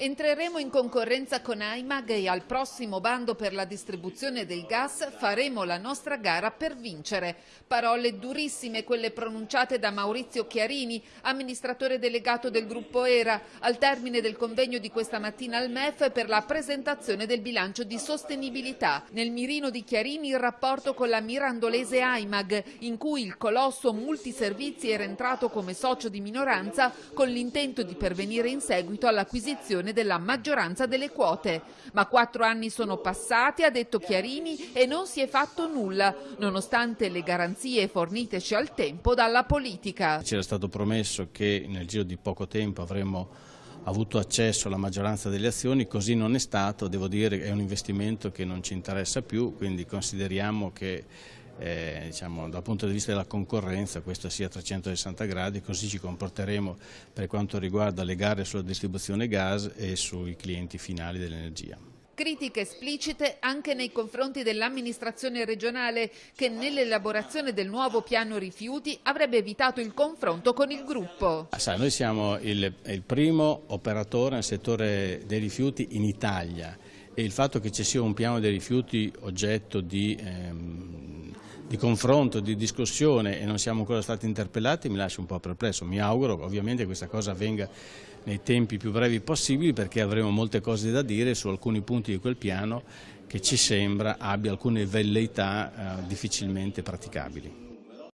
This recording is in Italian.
Entreremo in concorrenza con AIMAG e al prossimo bando per la distribuzione del gas faremo la nostra gara per vincere. Parole durissime quelle pronunciate da Maurizio Chiarini, amministratore delegato del gruppo ERA, al termine del convegno di questa mattina al MEF per la presentazione del bilancio di sostenibilità. Nel mirino di Chiarini il rapporto con la mirandolese AIMAG, in cui il colosso multiservizi era entrato come socio di minoranza con l'intento di pervenire in seguito all'acquisizione della maggioranza delle quote. Ma quattro anni sono passati, ha detto Chiarini, e non si è fatto nulla, nonostante le garanzie forniteci al tempo dalla politica. C'era stato promesso che nel giro di poco tempo avremmo avuto accesso alla maggioranza delle azioni, così non è stato, devo dire che è un investimento che non ci interessa più, quindi consideriamo che eh, diciamo, dal punto di vista della concorrenza questo sia a 360 gradi, così ci comporteremo per quanto riguarda le gare sulla distribuzione gas e sui clienti finali dell'energia. Critiche esplicite anche nei confronti dell'amministrazione regionale che nell'elaborazione del nuovo piano rifiuti avrebbe evitato il confronto con il gruppo. Ah, Sa, noi siamo il, il, primo operatore nel settore dei rifiuti in Italia e il fatto che ci sia un piano dei rifiuti oggetto di ehm, di confronto, di discussione e non siamo ancora stati interpellati mi lascia un po' perplesso. Mi auguro ovviamente che questa cosa avvenga nei tempi più brevi possibili perché avremo molte cose da dire su alcuni punti di quel piano che ci sembra abbia alcune velleità eh, difficilmente praticabili.